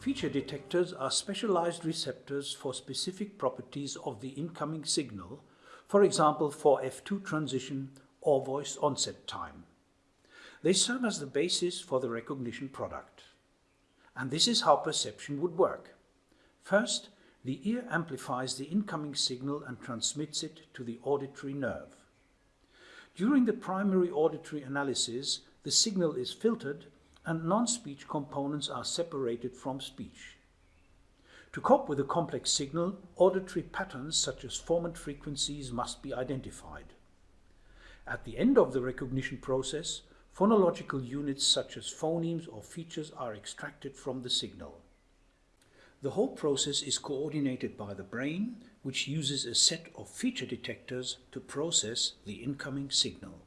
Feature detectors are specialized receptors for specific properties of the incoming signal, for example for F2 transition or voice onset time. They serve as the basis for the recognition product. And this is how perception would work. First, the ear amplifies the incoming signal and transmits it to the auditory nerve. During the primary auditory analysis, the signal is filtered and non-speech components are separated from speech. To cope with a complex signal, auditory patterns such as formant frequencies must be identified. At the end of the recognition process, phonological units such as phonemes or features are extracted from the signal. The whole process is coordinated by the brain, which uses a set of feature detectors to process the incoming signal.